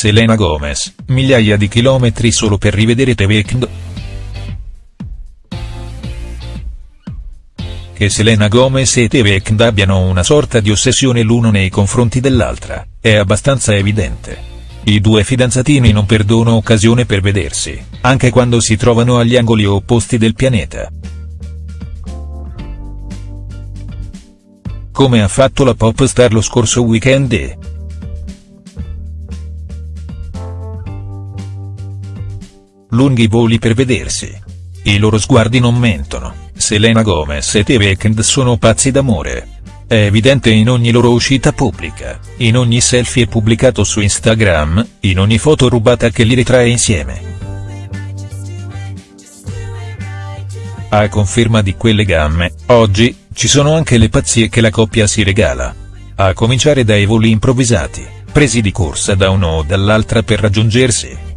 Selena Gomez, migliaia di chilometri solo per rivedere The Weeknd?. Che Selena Gomez e The Weeknd abbiano una sorta di ossessione l'uno nei confronti dell'altra, è abbastanza evidente. I due fidanzatini non perdono occasione per vedersi, anche quando si trovano agli angoli opposti del pianeta. Come ha fatto la pop star lo scorso weekend e. Lunghi voli per vedersi. I loro sguardi non mentono, Selena Gomez e The Weeknd sono pazzi d'amore. È evidente in ogni loro uscita pubblica, in ogni selfie pubblicato su Instagram, in ogni foto rubata che li ritrae insieme. A conferma di quelle gamme, oggi, ci sono anche le pazzie che la coppia si regala. A cominciare dai voli improvvisati, presi di corsa da uno o dall'altra per raggiungersi.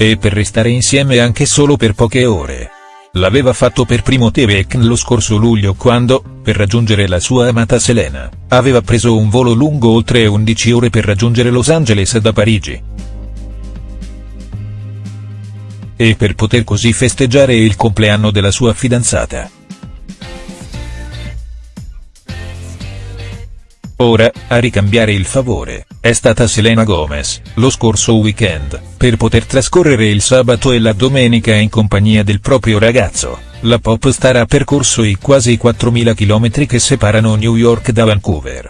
E per restare insieme anche solo per poche ore. L'aveva fatto per primo Tevek lo scorso luglio quando, per raggiungere la sua amata Selena, aveva preso un volo lungo oltre 11 ore per raggiungere Los Angeles da Parigi. E per poter così festeggiare il compleanno della sua fidanzata. Ora, a ricambiare il favore, è stata Selena Gomez, lo scorso weekend, per poter trascorrere il sabato e la domenica in compagnia del proprio ragazzo. La pop star ha percorso i quasi 4.000 km che separano New York da Vancouver.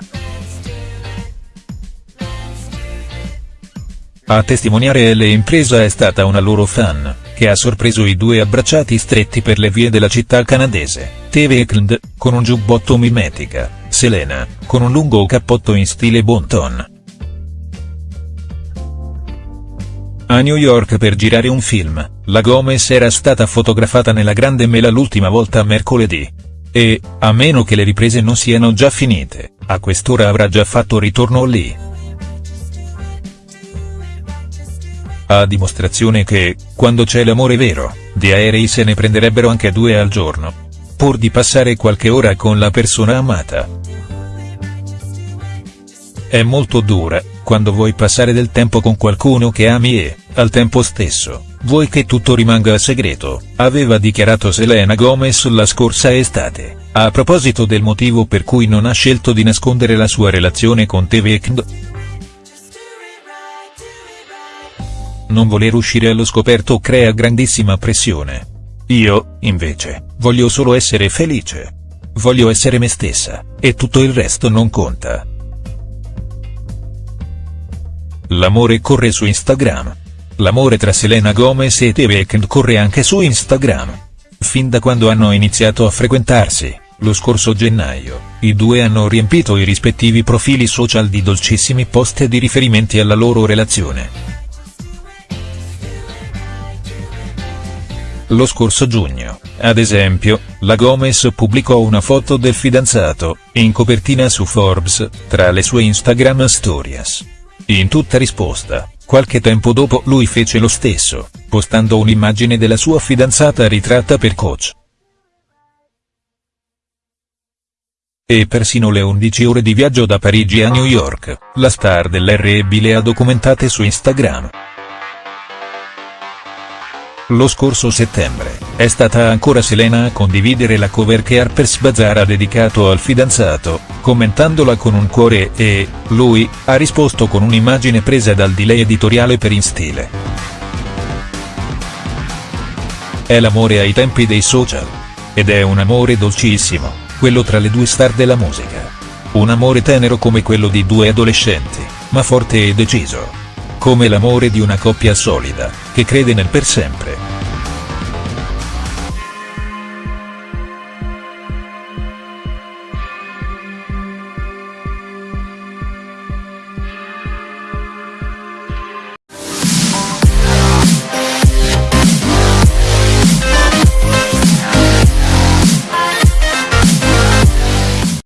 A testimoniare l'impresa è stata una loro fan, che ha sorpreso i due abbracciati stretti per le vie della città canadese, TV Eklund, con un giubbotto mimetica, Selena, con un lungo cappotto in stile bon ton. A New York per girare un film, la Gomez era stata fotografata nella Grande Mela l'ultima volta mercoledì. E, a meno che le riprese non siano già finite, a quest'ora avrà già fatto ritorno lì. A dimostrazione che, quando c'è l'amore vero, di aerei se ne prenderebbero anche due al giorno. Pur di passare qualche ora con la persona amata. È molto dura, quando vuoi passare del tempo con qualcuno che ami e, al tempo stesso, vuoi che tutto rimanga segreto, aveva dichiarato Selena Gomez la scorsa estate, a proposito del motivo per cui non ha scelto di nascondere la sua relazione con The Weeknd. Non voler uscire allo scoperto crea grandissima pressione. Io, invece, voglio solo essere felice. Voglio essere me stessa, e tutto il resto non conta. L'amore corre su Instagram. L'amore tra Selena Gomez e The Weeknd corre anche su Instagram. Fin da quando hanno iniziato a frequentarsi, lo scorso gennaio, i due hanno riempito i rispettivi profili social di dolcissimi post e di riferimenti alla loro relazione. Lo scorso giugno, ad esempio, la Gomez pubblicò una foto del fidanzato, in copertina su Forbes, tra le sue Instagram stories. In tutta risposta, qualche tempo dopo lui fece lo stesso, postando un'immagine della sua fidanzata ritratta per Coach. E persino le 11 ore di viaggio da Parigi a New York, la star dell'R&B le ha documentate su Instagram. Lo scorso settembre, è stata ancora Selena a condividere la cover che Harper's Bazaar ha dedicato al fidanzato, commentandola con un cuore e, lui, ha risposto con un'immagine presa dal delay editoriale per in stile. È l'amore ai tempi dei social. Ed è un amore dolcissimo, quello tra le due star della musica. Un amore tenero come quello di due adolescenti, ma forte e deciso come l'amore di una coppia solida, che crede nel per sempre.